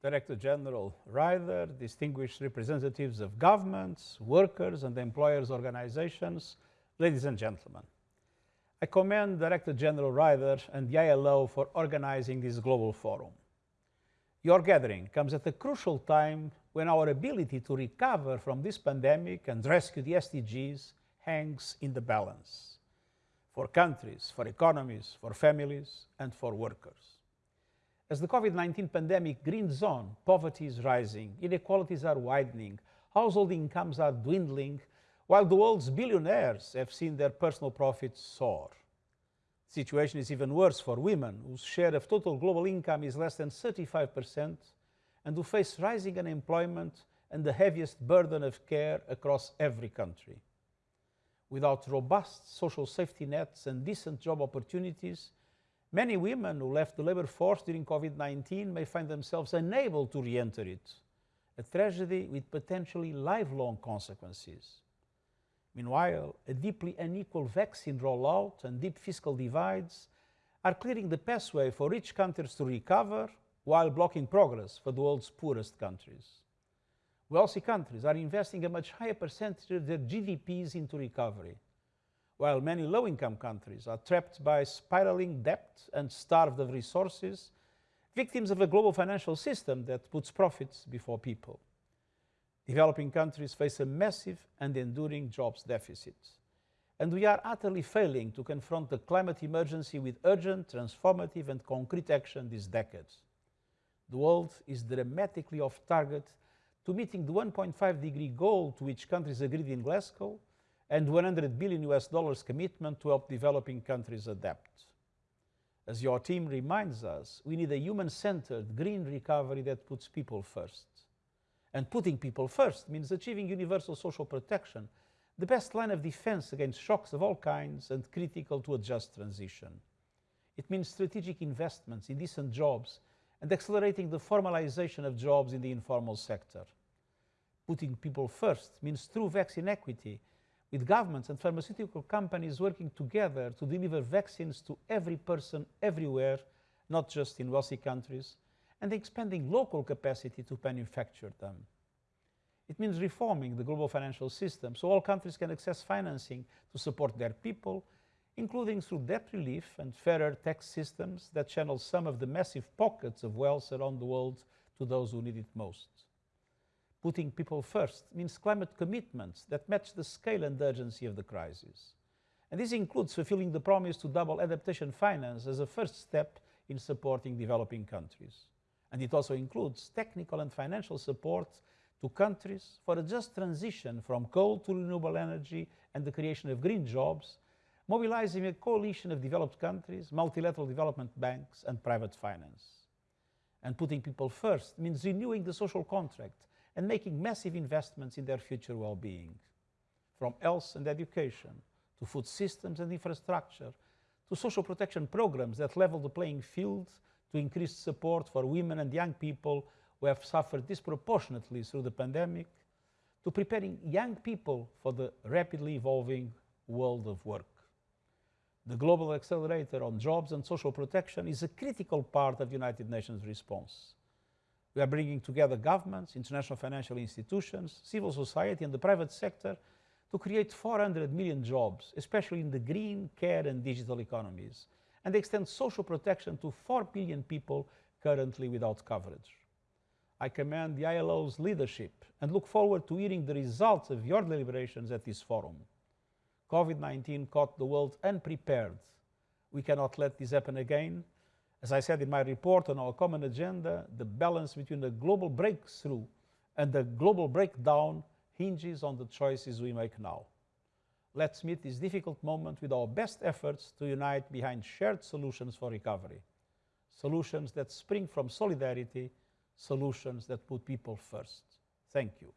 Director General Ryder, distinguished representatives of governments, workers and employers organizations, ladies and gentlemen. I commend Director General Ryder and the ILO for organizing this global forum. Your gathering comes at a crucial time when our ability to recover from this pandemic and rescue the SDGs hangs in the balance for countries, for economies, for families, and for workers. As the COVID-19 pandemic grinds on, poverty is rising, inequalities are widening, household incomes are dwindling, while the world's billionaires have seen their personal profits soar. The situation is even worse for women, whose share of total global income is less than 35%, and who face rising unemployment and the heaviest burden of care across every country. Without robust social safety nets and decent job opportunities, many women who left the labor force during COVID-19 may find themselves unable to re-enter it, a tragedy with potentially lifelong consequences. Meanwhile, a deeply unequal vaccine rollout and deep fiscal divides are clearing the pathway for rich countries to recover while blocking progress for the world's poorest countries. Wealthy countries are investing a much higher percentage of their GDPs into recovery, while many low-income countries are trapped by spiraling debt and starved of resources, victims of a global financial system that puts profits before people. Developing countries face a massive and enduring jobs deficit. And we are utterly failing to confront the climate emergency with urgent, transformative and concrete action this decade. The world is dramatically off target to meeting the 1.5 degree goal to which countries agreed in Glasgow and 100 billion US dollars commitment to help developing countries adapt. As your team reminds us, we need a human-centered green recovery that puts people first. And putting people first means achieving universal social protection, the best line of defense against shocks of all kinds and critical to a just transition. It means strategic investments in decent jobs and accelerating the formalization of jobs in the informal sector. Putting people first means true vaccine equity, with governments and pharmaceutical companies working together to deliver vaccines to every person everywhere, not just in wealthy countries, and expanding local capacity to manufacture them. It means reforming the global financial system so all countries can access financing to support their people, including through debt relief and fairer tax systems that channel some of the massive pockets of wealth around the world to those who need it most. Putting people first means climate commitments that match the scale and urgency of the crisis. And this includes fulfilling the promise to double adaptation finance as a first step in supporting developing countries and it also includes technical and financial support to countries for a just transition from coal to renewable energy and the creation of green jobs, mobilizing a coalition of developed countries, multilateral development banks and private finance. And putting people first means renewing the social contract and making massive investments in their future well-being. From health and education, to food systems and infrastructure, to social protection programs that level the playing field to increase support for women and young people who have suffered disproportionately through the pandemic, to preparing young people for the rapidly evolving world of work. The Global Accelerator on Jobs and Social Protection is a critical part of the United Nations response. We are bringing together governments, international financial institutions, civil society and the private sector to create 400 million jobs, especially in the green, care and digital economies, and extend social protection to 4 billion people currently without coverage. I commend the ILO's leadership and look forward to hearing the results of your deliberations at this forum. COVID-19 caught the world unprepared. We cannot let this happen again. As I said in my report on our common agenda, the balance between the global breakthrough and the global breakdown hinges on the choices we make now. Let's meet this difficult moment with our best efforts to unite behind shared solutions for recovery. Solutions that spring from solidarity, solutions that put people first. Thank you.